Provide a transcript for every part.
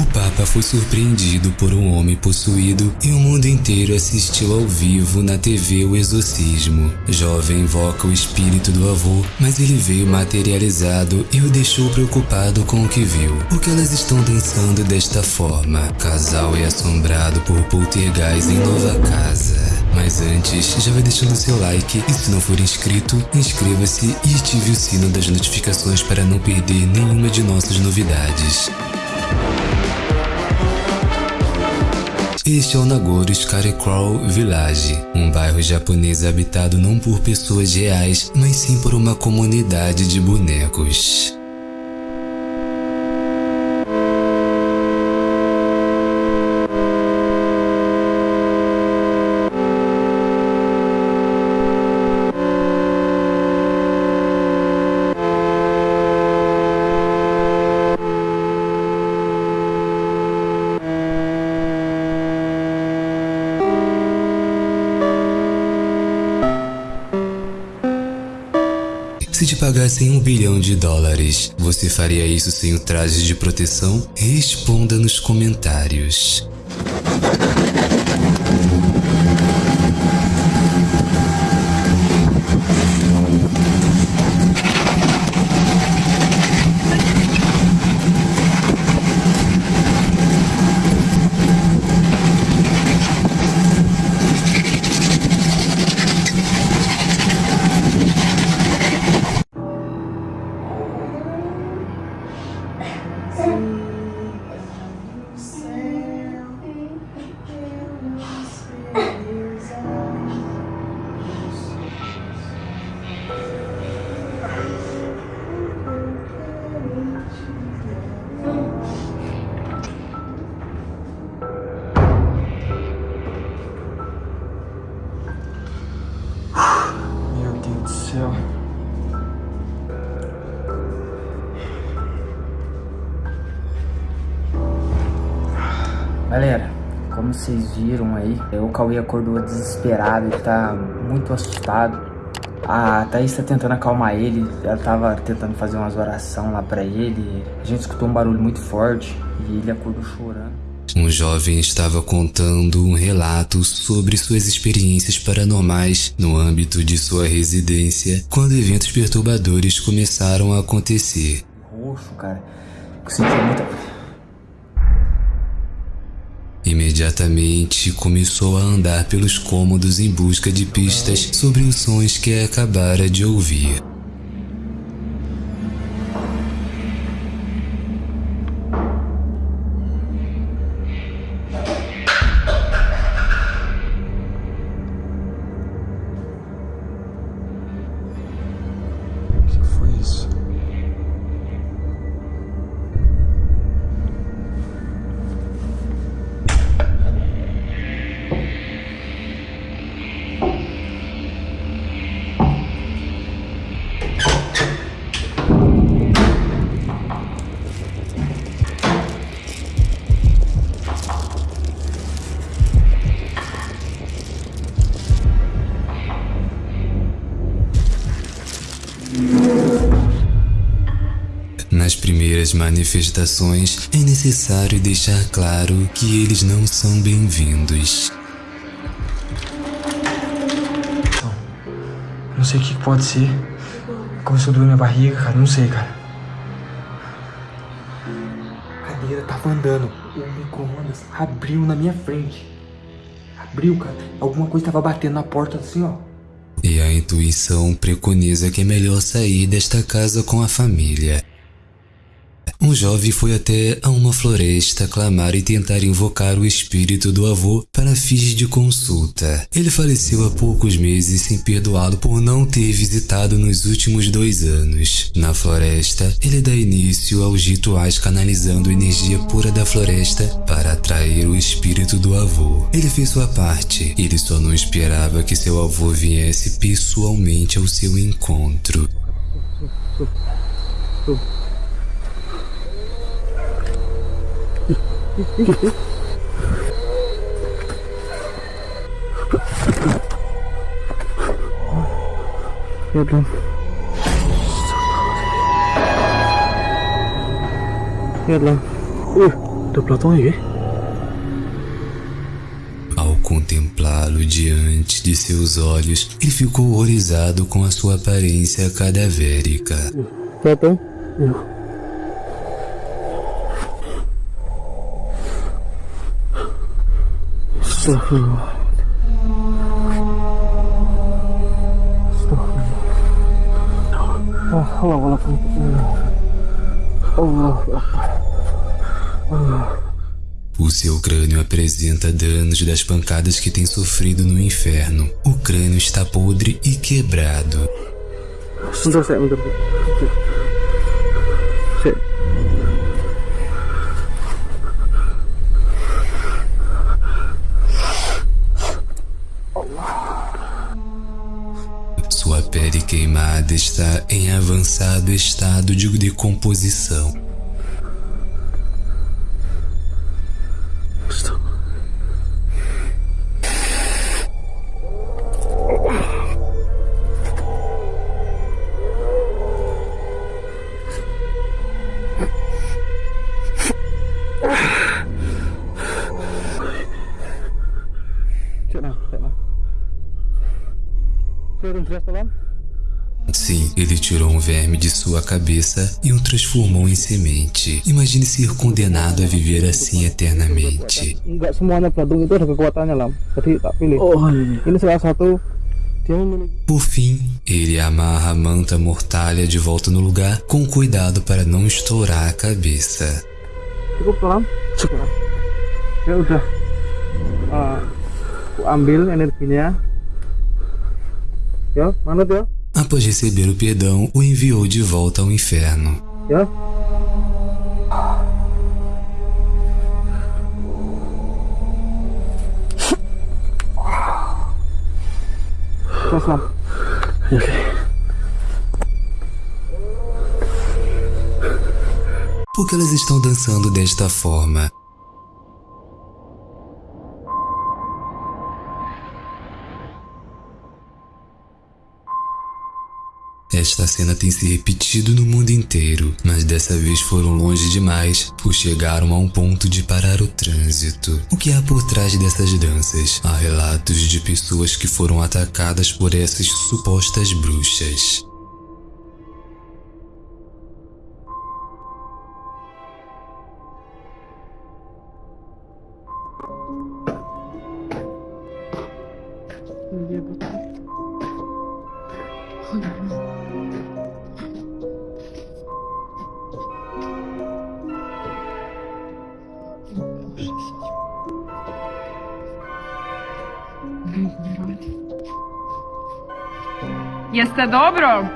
O Papa foi surpreendido por um homem possuído e o mundo inteiro assistiu ao vivo na TV o exorcismo. Jovem invoca o espírito do avô, mas ele veio materializado e o deixou preocupado com o que viu. Por que elas estão dançando desta forma? Casal é assombrado por poltergeist em nova casa. Mas antes, já vai deixando seu like e se não for inscrito, inscreva-se e ative o sino das notificações para não perder nenhuma de nossas novidades. Este é o Nagoro Scarecrow Village, um bairro japonês habitado não por pessoas reais, mas sim por uma comunidade de bonecos. Se te pagassem um bilhão de dólares, você faria isso sem o traje de proteção? Responda nos comentários. Sir. Como vocês viram aí, o Cauê acordou desesperado, ele tá muito assustado. A Thaís tá tentando acalmar ele, ela tava tentando fazer umas orações lá pra ele. A gente escutou um barulho muito forte e ele acordou chorando. Um jovem estava contando um relato sobre suas experiências paranormais no âmbito de sua residência quando eventos perturbadores começaram a acontecer. Roxo, cara. Eu senti muita. Imediatamente começou a andar pelos cômodos em busca de pistas sobre os sons que acabara de ouvir. Primeiras manifestações, é necessário deixar claro que eles não são bem-vindos. Não sei o que que pode ser. Começou a doer minha barriga, cara. Não sei, cara. A cadeira tava andando. O micro-ondas abriu na minha frente. Abriu, cara. Alguma coisa tava batendo na porta assim, ó. E a intuição preconiza que é melhor sair desta casa com a família. Um jovem foi até a uma floresta clamar e tentar invocar o espírito do avô para fins de consulta. Ele faleceu há poucos meses sem perdoá-lo por não ter visitado nos últimos dois anos. Na floresta, ele dá início aos rituais canalizando energia pura da floresta para atrair o espírito do avô. Ele fez sua parte, ele só não esperava que seu avô viesse pessoalmente ao seu encontro. Perdão. Perdão. Uh. Ao contemplá-lo diante de seus olhos, ele ficou horrorizado com a sua aparência cadavérica. Platão? Astagfirullah. O seu crânio apresenta danos das pancadas que tem sofrido no inferno. O crânio está podre e quebrado. Queimada está em avançado estado de decomposição. Ele tirou um verme de sua cabeça e o transformou em semente. Imagine ser condenado a viver assim eternamente. Por fim, ele amarra a manta mortalha de volta no lugar com cuidado para não estourar a cabeça. Ya udah. Ah, aku ambil energinya. Ya, manut ya. Após receber o perdão, o enviou de volta ao inferno. Lam. Por que elas estão dançando desta forma? Esta cena tem se repetido no mundo inteiro, mas dessa vez foram longe demais, pois chegaram a um ponto de parar o trânsito. O que há por trás dessas danças? Há relatos de pessoas que foram atacadas por essas supostas bruxas. Jeste dobro?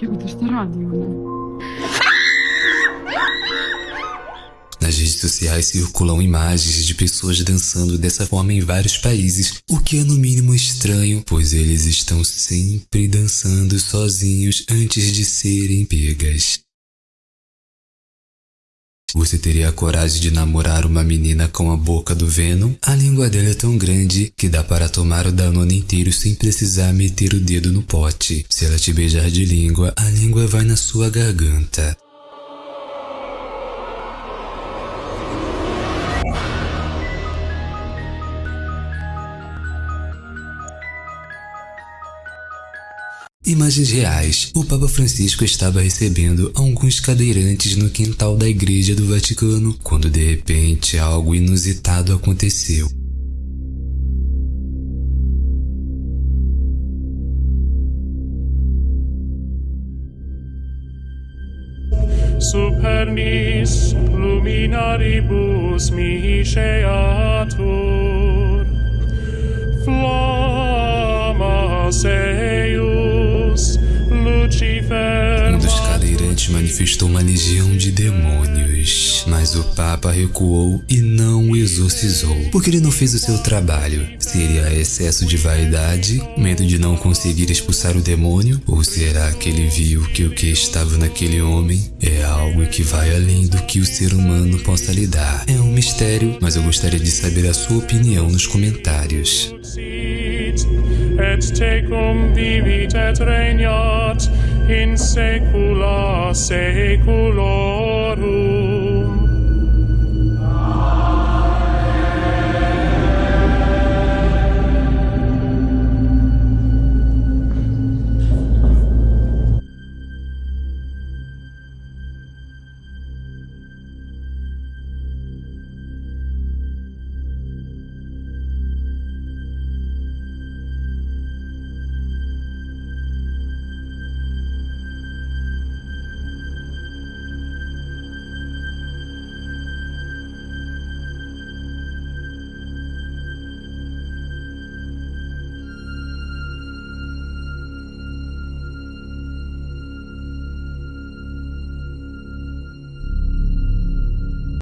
Jebote, šta radi ona? Nas redes sociais circulam imagens de pessoas dançando dessa forma em vários países, o que é no mínimo estranho, pois eles estão sempre dançando sozinhos antes de serem pegas. Você teria a coragem de namorar uma menina com a boca do Venom? A língua dela é tão grande que dá para tomar o Danone inteiro sem precisar meter o dedo no pote. Se ela te beijar de língua, a língua vai na sua garganta. Imagens reais. O Papa Francisco estava recebendo alguns cadeirantes no quintal da Igreja do Vaticano quando de repente algo inusitado aconteceu. supernis luminaribus miseatur flammas eius Um dos cadeirantes manifestou uma legião de demônios, mas o Papa recuou e não o exorcizou, porque ele não fez o seu trabalho. Seria excesso de vaidade, medo de não conseguir expulsar o demônio, ou será que ele viu que o que estava naquele homem é algo que vai além do que o ser humano possa lidar? É um mistério, mas eu gostaria de saber a sua opinião nos comentários. et tecum vivit et regnat in saecula saeculorum.